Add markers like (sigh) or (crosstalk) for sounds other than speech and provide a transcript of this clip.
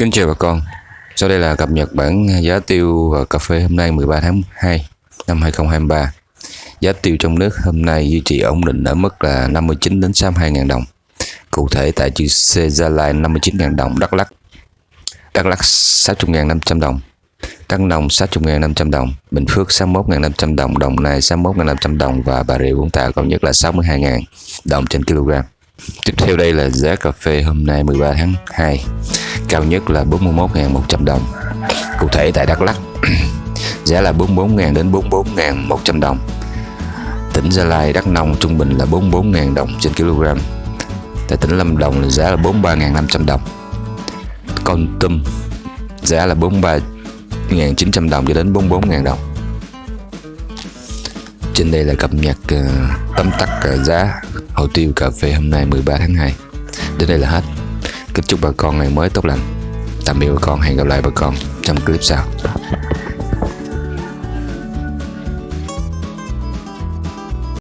Kính chào bà con. Sau đây là cập nhật bản giá tiêu và cà phê hôm nay 13 tháng 2 năm 2023 Giá tiêu trong nước hôm nay duy trì ổn định ở mức là 59 đến 62 ngàn đồng. Cụ thể tại chữ C Gia Lai 59 ngàn đồng, Đắk Lắk. Đắk Lắk 60 ngàn 500 đồng. Đắk Nông 60 ngàn 500 đồng. Bình Phước 61 ngàn 500 đồng. Đồng Nai 61 ngàn 500 đồng. Và Bà Rịa Vũng Tàu cao nhất là 62 ngàn đồng trên kg. Tiếp theo đây là giá cà phê hôm nay 13 tháng 2 Cao nhất là 41.100 đồng. Cụ thể tại Đắk Lắk (clears throat) Giá là 44.000 đến 44.100 đồng. Tỉnh Gia Lai Đắk Nông trung bình là 44.000 đồng trên kg. Tại tỉnh Lâm Đồng là giá là 43.500 đồng. Con Tum giá là 43.900 đồng cho đến 44.000 đồng. Trên đây là cập nhật uh, tóm tắt uh, giá hồ tiêu cà phê hôm nay 13 tháng 2 Đến đây là hết. Kính chúc bà con ngày mới tốt lành. Tạm biệt bà con, hẹn gặp lại bà con trong clip sau.